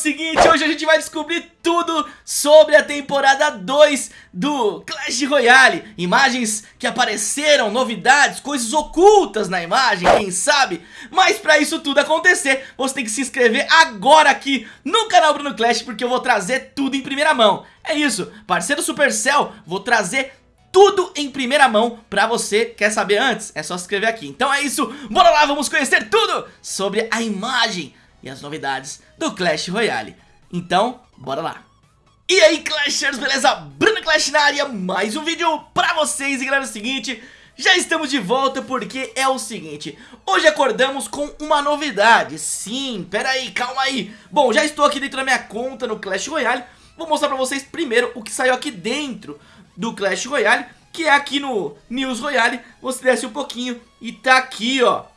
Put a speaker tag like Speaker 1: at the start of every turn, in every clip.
Speaker 1: seguinte, hoje a gente vai descobrir tudo sobre a temporada 2 do Clash Royale Imagens que apareceram, novidades, coisas ocultas na imagem, quem sabe? Mas pra isso tudo acontecer, você tem que se inscrever agora aqui no canal Bruno Clash Porque eu vou trazer tudo em primeira mão É isso, parceiro Supercell, vou trazer tudo em primeira mão pra você, quer saber antes? É só se inscrever aqui Então é isso, bora lá, vamos conhecer tudo sobre a imagem e as novidades do Clash Royale. Então, bora lá! E aí Clashers, beleza? Bruno Clash na área, mais um vídeo pra vocês E galera, é o seguinte, já estamos de volta porque é o seguinte Hoje acordamos com uma novidade Sim, pera aí, calma aí Bom, já estou aqui dentro da minha conta no Clash Royale Vou mostrar pra vocês primeiro o que saiu aqui dentro do Clash Royale Que é aqui no News Royale Você desce um pouquinho e tá aqui, ó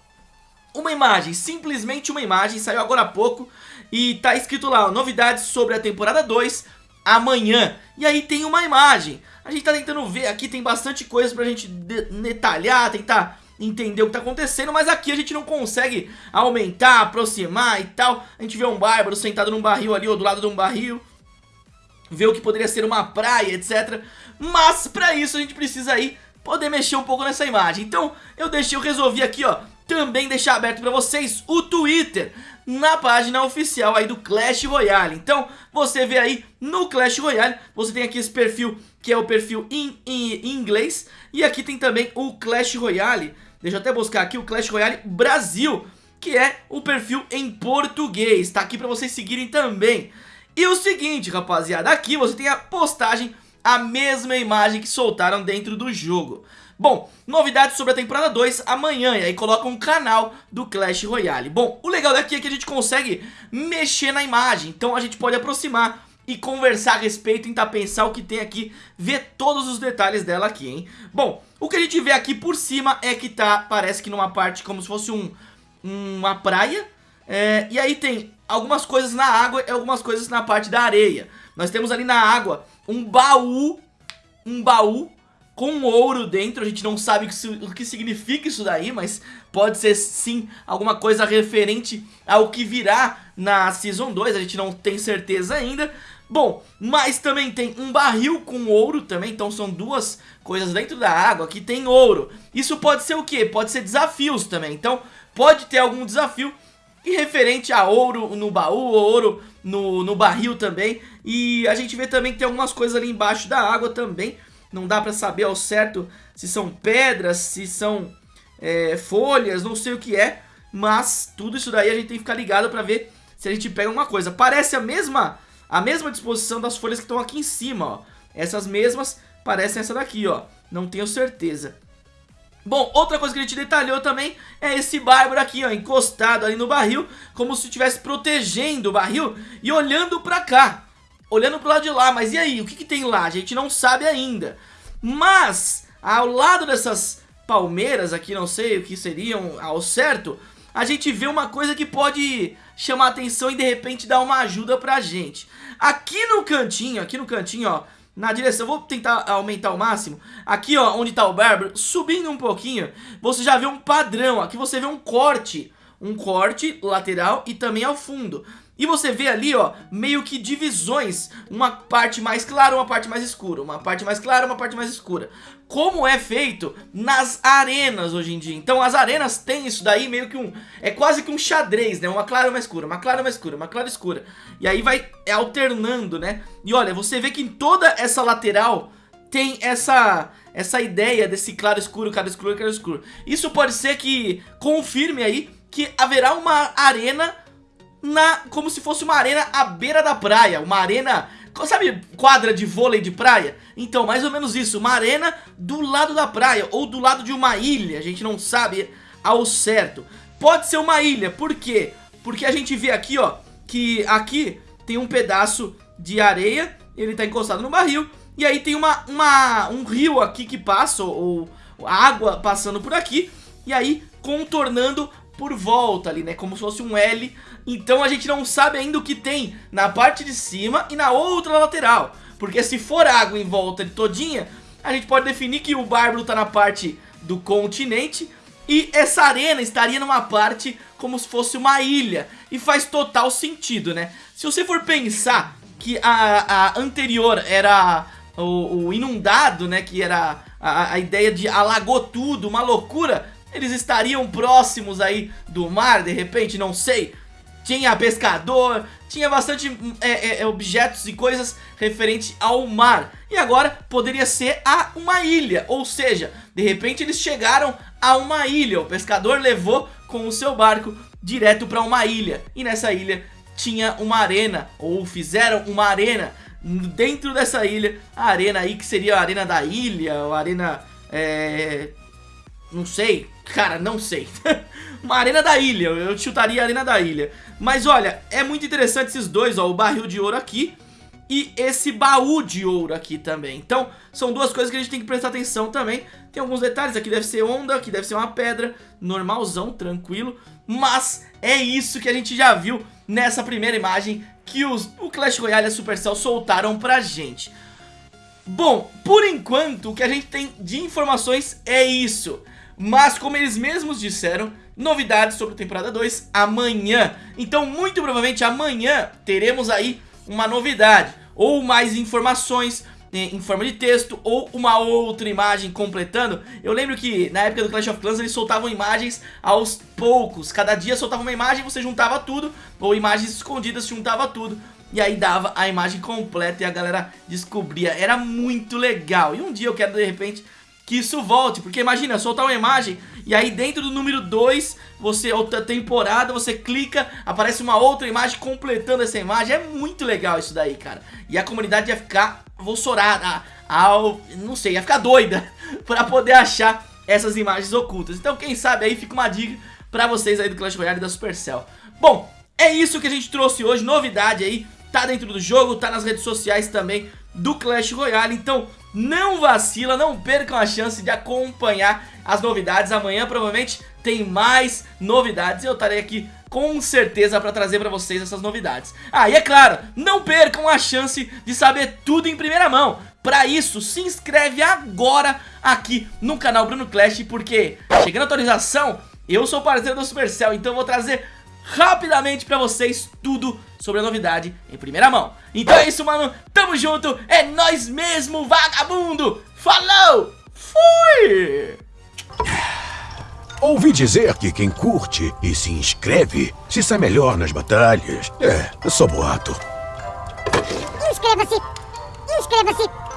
Speaker 1: uma imagem, simplesmente uma imagem, saiu agora há pouco e tá escrito lá, novidades sobre a temporada 2 amanhã. E aí tem uma imagem. A gente tá tentando ver, aqui tem bastante coisa pra gente detalhar, tentar entender o que tá acontecendo, mas aqui a gente não consegue aumentar, aproximar e tal. A gente vê um bárbaro sentado num barril ali, ou do lado de um barril, vê o que poderia ser uma praia, etc. Mas pra isso a gente precisa aí poder mexer um pouco nessa imagem. Então eu deixei, eu resolvi aqui, ó, também deixar aberto para vocês o Twitter na página oficial aí do Clash Royale. Então, você vê aí no Clash Royale, você tem aqui esse perfil que é o perfil em, inglês e aqui tem também o Clash Royale, deixa eu até buscar aqui o Clash Royale Brasil, que é o perfil em português, tá aqui para vocês seguirem também. E o seguinte, rapaziada, aqui você tem a postagem, a mesma imagem que soltaram dentro do jogo. Bom, novidades sobre a temporada 2 amanhã, e aí coloca um canal do Clash Royale. Bom, o legal daqui é que a gente consegue mexer na imagem, então a gente pode aproximar e conversar a respeito, tentar pensar o que tem aqui, ver todos os detalhes dela aqui, hein? Bom, o que a gente vê aqui por cima é que tá, parece que numa parte como se fosse um, uma praia, é, e aí tem algumas coisas na água e algumas coisas na parte da areia. Nós temos ali na água um baú, um baú com ouro dentro, a gente não sabe o que significa isso daí, mas pode ser sim alguma coisa referente ao que virá na Season 2, a gente não tem certeza ainda. Bom, mas também tem um barril com ouro também, então são duas coisas dentro da água que tem ouro. Isso pode ser o que? Pode ser desafios também, então pode ter algum desafio e referente a ouro no baú, ouro no, no barril também. E a gente vê também que tem algumas coisas ali embaixo da água também, não dá pra saber ao certo se são pedras, se são é, folhas, não sei o que é, mas tudo isso daí a gente tem que ficar ligado pra ver se a gente pega alguma coisa. Parece a mesma, a mesma disposição das folhas que estão aqui em cima, ó. Essas mesmas parecem essa daqui, ó. Não tenho certeza. Bom, outra coisa que a gente detalhou também é esse bárbaro aqui, ó, encostado ali no barril, como se estivesse protegendo o barril e olhando pra cá olhando pro lado de lá, mas e aí, o que, que tem lá? A gente não sabe ainda. Mas, ao lado dessas palmeiras aqui, não sei o que seriam ao certo, a gente vê uma coisa que pode chamar atenção e de repente dar uma ajuda pra gente. Aqui no cantinho, aqui no cantinho, ó, na direção, vou tentar aumentar o máximo, aqui ó, onde tá o Bárbaro, subindo um pouquinho, você já vê um padrão, aqui você vê um corte, um corte lateral e também ao fundo. E você vê ali, ó, meio que divisões, uma parte mais clara, uma parte mais escura, uma parte mais clara, uma parte mais escura. Como é feito nas arenas hoje em dia. Então as arenas têm isso daí meio que um, é quase que um xadrez, né? Uma clara, uma escura, uma clara, uma escura, uma clara, escura. E aí vai alternando, né? E olha, você vê que em toda essa lateral tem essa essa ideia desse claro escuro, claro escuro, claro escuro. Isso pode ser que confirme aí que haverá uma arena na como se fosse uma arena à beira da praia, uma arena, sabe, quadra de vôlei de praia? Então, mais ou menos isso, uma arena do lado da praia ou do lado de uma ilha, a gente não sabe ao certo. Pode ser uma ilha, por quê? Porque a gente vê aqui, ó, que aqui tem um pedaço de areia, ele tá encostado no barril, e aí tem uma, uma, um rio aqui que passa, ou, ou água passando por aqui, e aí contornando por volta ali, né? Como se fosse um L. Então a gente não sabe ainda o que tem na parte de cima e na outra lateral. Porque se for água em volta de todinha, a gente pode definir que o Bárbaro tá na parte do continente E essa arena estaria numa parte como se fosse uma ilha. E faz total sentido, né? Se você for pensar que a, a anterior era o, o, inundado, né? Que era a, a ideia de alagou tudo, uma loucura. Eles estariam próximos aí do mar, de repente, não sei. Tinha pescador, tinha bastante é, é, é, objetos e coisas referente ao mar. E agora poderia ser a uma ilha, ou seja, de repente eles chegaram a uma ilha. O pescador levou com o seu barco direto para uma ilha. E nessa ilha tinha uma arena, ou fizeram uma arena dentro dessa ilha. A arena aí que seria a arena da ilha, ou a arena... É... Não sei, cara, não sei. uma arena da ilha, eu chutaria a arena da ilha. Mas olha, é muito interessante esses dois, ó, o barril de ouro aqui e esse baú de ouro aqui também. Então, são duas coisas que a gente tem que prestar atenção também. Tem alguns detalhes, aqui deve ser onda, aqui deve ser uma pedra, normalzão, tranquilo. Mas é isso que a gente já viu nessa primeira imagem que os, o Clash Royale e a Supercell soltaram pra gente. Bom, por enquanto o que a gente tem de informações é isso. Mas como eles mesmos disseram, novidades sobre a temporada 2 amanhã. Então muito provavelmente amanhã teremos aí uma novidade. Ou mais informações eh, em forma de texto ou uma outra imagem completando. Eu lembro que na época do Clash of Clans eles soltavam imagens aos poucos. Cada dia soltava uma imagem, você juntava tudo, ou imagens escondidas, juntava tudo. E aí dava a imagem completa e a galera descobria. Era muito legal. E um dia eu quero de repente que isso volte, porque imagina, soltar uma imagem e aí dentro do número 2, você, outra temporada, você clica, aparece uma outra imagem completando essa imagem, é muito legal isso daí, cara. E a comunidade ia ficar volsorada, ao, não sei, ia ficar doida pra poder achar essas imagens ocultas. Então quem sabe aí fica uma dica pra vocês aí do Clash Royale da Supercell. Bom, é isso que a gente trouxe hoje, novidade aí, tá dentro do jogo, tá nas redes sociais também do Clash Royale, então não vacila, não percam a chance de acompanhar as novidades. Amanhã provavelmente tem mais novidades e eu estarei aqui com certeza para trazer para vocês essas novidades. Ah, e é claro, não percam a chance de saber tudo em primeira mão. Para isso, se inscreve agora aqui no canal Bruno Clash, porque chegando a atualização, eu sou parceiro do Supercell, então eu vou trazer rapidamente pra vocês tudo sobre a novidade em primeira mão. Então é isso, mano. Tamo junto. É nós mesmo, vagabundo. Falou. Fui.
Speaker 2: Ouvi dizer que quem curte e se inscreve se sai melhor nas batalhas. É, é só boato.
Speaker 3: Inscreva-se! Inscreva-se!